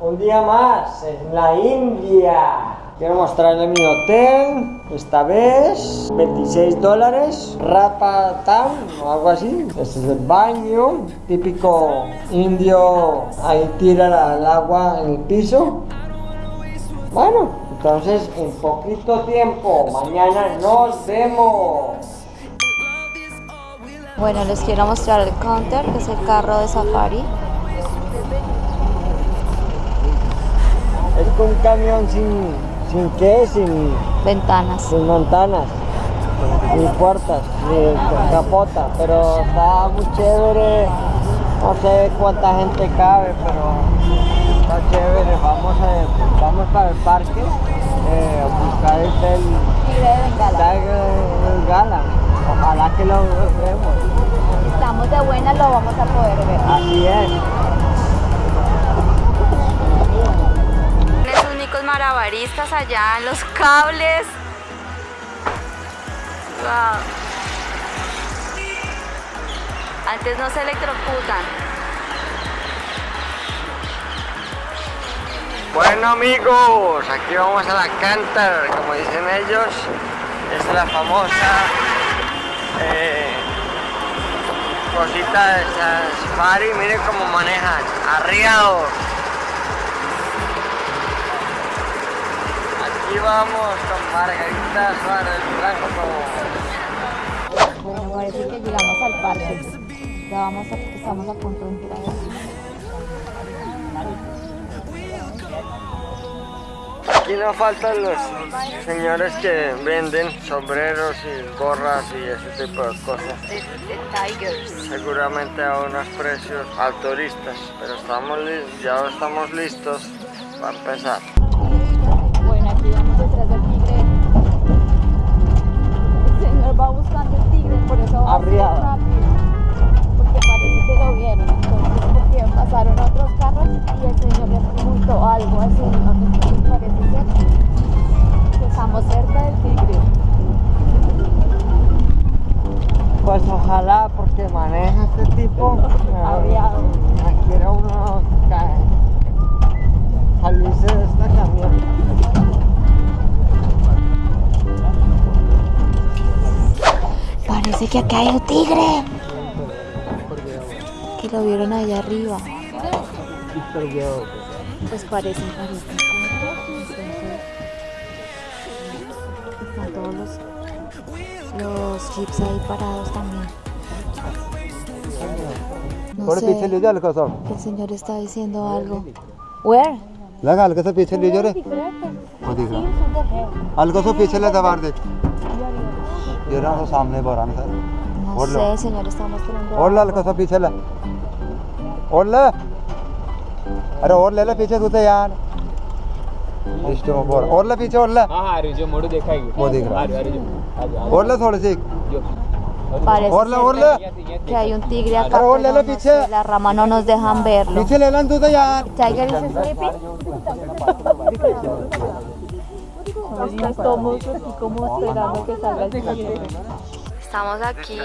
un día más en la India. Quiero mostrarle mi hotel, esta vez 26 dólares, Rapatam o algo así. Este es el baño, típico indio, ahí tira el agua en el piso. Bueno, entonces en poquito tiempo, mañana nos vemos. Bueno, les quiero mostrar el counter, que es el carro de safari. Es un camión sin, sin qué, sin, Ventanas. sin ventanas, ni puertas, ni capota, pero está muy chévere. No sé cuánta gente cabe, pero está chévere. Vamos, a, vamos para el parque eh, a buscar el Tigre de Bengala. Ojalá que lo vemos. Estamos de buena, lo vamos a poder ver. Así es. Marabaristas allá los cables. Antes no se electrocutan. Bueno amigos, aquí vamos a la Canter, como dicen ellos, es la famosa eh, cosita de Safari, miren cómo manejan, arriados. Aquí vamos con Margarita Suárez Blanco. Bueno, parece que llegamos al parque. Ya vamos a, estamos a punto de entrar. Aquí no faltan los señores que venden sombreros y gorras y ese tipo de cosas. Seguramente a unos precios alturistas, pero estamos ya estamos listos para empezar. Detrás del tigre. El señor va buscando el tigre, por eso va Arriado. así rápido. Porque parece que lo vieron. Entonces, porque pasaron otros carros y el señor les preguntó algo al señor. Entonces, parece ser que estamos cerca del tigre. Pues ojalá porque maneja este tipo. Arriado. Quiere uno ca- salirse de esta camión. Parece que acá hay un tigre. Que lo vieron allá arriba. Pues parece, parece. Entonces, están todos los, los jeeps ahí parados también. No sé, que el señor está diciendo algo. Where? लगा हल्का सा पीछे लीजिए रे वो दिख रहा हल्का सा पीछे ले दबा दे Lloramos सामने बरान sir Hola. Sí, señores, estamos tirando. Hola, la cosa पीछे ला. Hola. अरे और ले ले पीछे तू तो यार इष्ट में बोल और ले पीछे और ले हाँ हाँ जो मोड़ देखा है वो देख रहा है और ले थोड़े से और ले और ले que hay un tigre acá pero le le piche la rama no nos dejan verlo piche le lan tú te yaar tiger is sleeping Estamos aquí como esperando que salga el tigre. Estamos aquí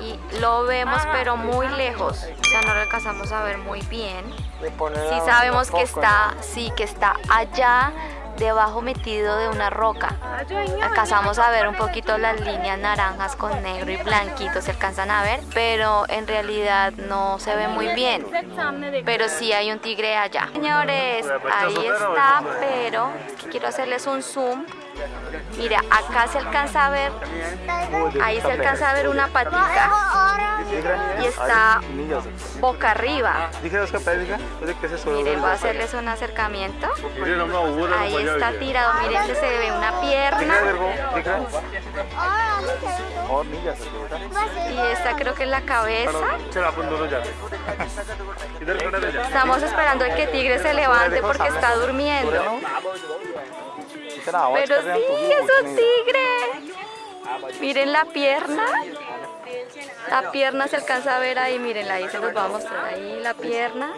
y lo vemos pero muy lejos, o sea no lo alcanzamos a ver muy bien. Sí sabemos que está, sí que está allá debajo metido de una roca. Alcanzamos a ver un poquito las líneas naranjas con negro y blanquito, se alcanzan a ver, pero en realidad no se ve muy bien. Pero sí hay un tigre allá. Señores, ahí está, pero quiero hacerles un zoom. Mira, acá se alcanza a ver, ahí se alcanza a ver una patita y está boca arriba. Miren, voy a hacerles un acercamiento. Ahí está tirado, miren que se ve una pierna y esta creo que es la cabeza. Estamos esperando a que tigre se levante porque está durmiendo. Pero sí, es un tigre. Miren la pierna. La pierna se alcanza a ver ahí, miren, ahí se los va a mostrar ahí la pierna.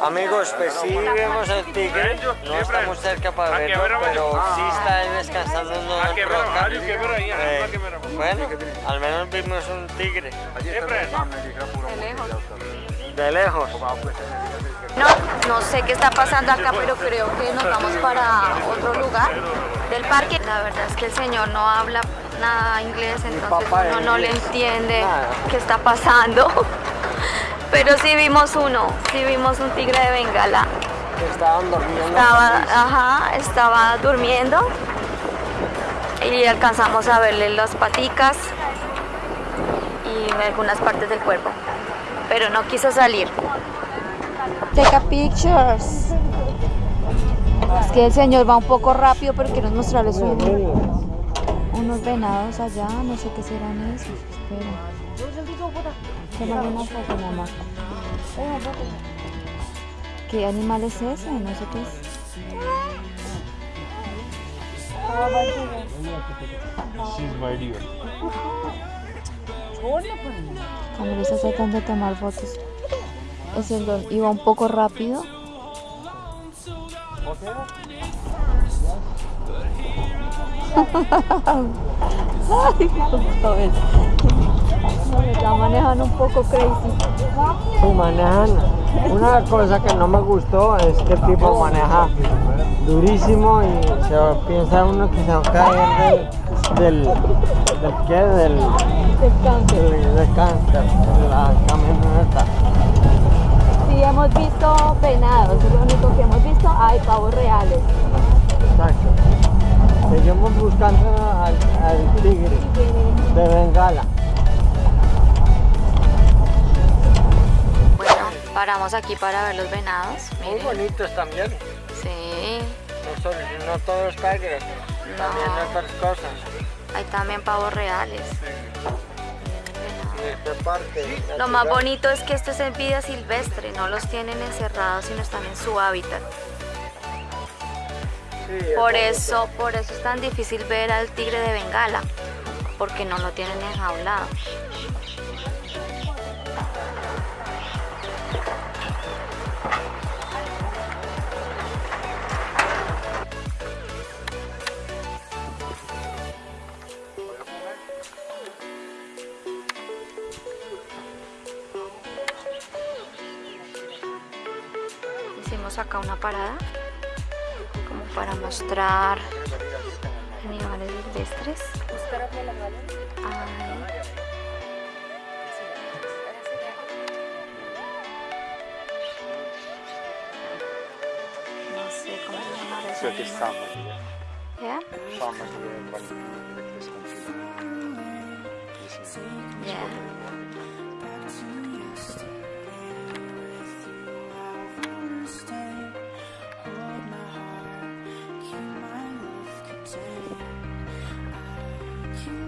Amigos, pues sí vemos el tigre, no estamos cerca para verlo, pero sí está él descansando en una roca. Eh, bueno, al menos vimos un tigre. De lejos. No, no sé qué está pasando acá, pero creo que nos vamos para otro lugar del parque. La verdad es que el señor no habla nada inglés, entonces uno no le entiende qué está pasando. Pero sí vimos uno, sí vimos un tigre de Bengala. Estaban durmiendo. Estaba, ajá, estaba durmiendo y alcanzamos a verle las paticas y algunas partes del cuerpo, pero no quiso salir. Take a pictures. Es que el señor va un poco rápido, pero quiero mostrarles un- unos venados allá, no sé qué serán esos. Espera. Tómale una foto, mamá. ¿Qué animal es ese? No sé qué es. She's my dear. Camilo está tratando de tomar fotos. El señor iba un poco rápido. Ay, está manejando un poco crazy. Sí, manejan. Una cosa que no me gustó es que el tipo maneja durísimo y se piensa uno que se va a caer del, del qué, del, del, del cáncer, de la camioneta. Sí, hemos visto venados, es lo único que hemos visto. Hay pavos reales. Exacto. Seguimos buscando al, al tigre de Bengala. Bueno, paramos aquí para ver los venados. Muy Miren. bonitos también. Sí, No, solo, no todos tigres, también No. otras cosas. Hay también pavos reales. Lo más bonito es que esto es en vida silvestre, no los tienen encerrados, sino están en su hábitat. Por eso, por eso es tan difícil ver al tigre de Bengala, porque no lo tienen enjaulado. Hicimos acá una parada como para mostrar animales silvestres. No sé cómo animal. Sama, diría.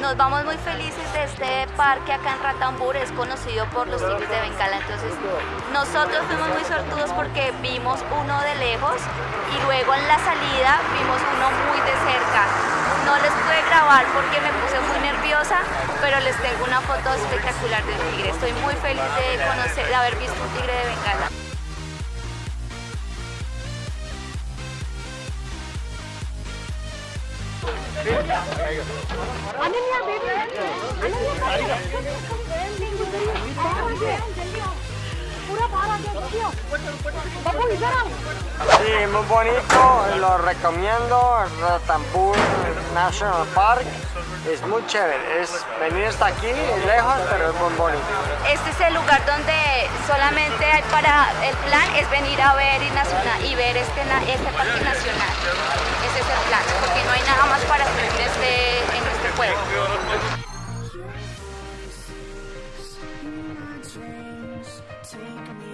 Nos vamos muy felices de este parque acá en Ratambur, es conocido por los tigres de Bengala, entonces nosotros fuimos muy sortudos porque vimos uno de lejos y luego en la salida vimos uno muy de cerca. No les pude grabar porque me puse muy nerviosa, pero les tengo una foto espectacular del tigre. Estoy muy feliz de conocer, de haber visto un tigre de Bengala. Ananya baby Ananya Sí, muy bonito, lo recomiendo, Ratambur National Park, es muy chévere, es venir hasta aquí, lejos, pero es muy bonito. Este es el lugar donde solamente hay para el plan es venir a ver y, nacional, y ver este, este parque nacional. Ese es el plan, porque no hay nada más para hacer este, en este pueblo. take me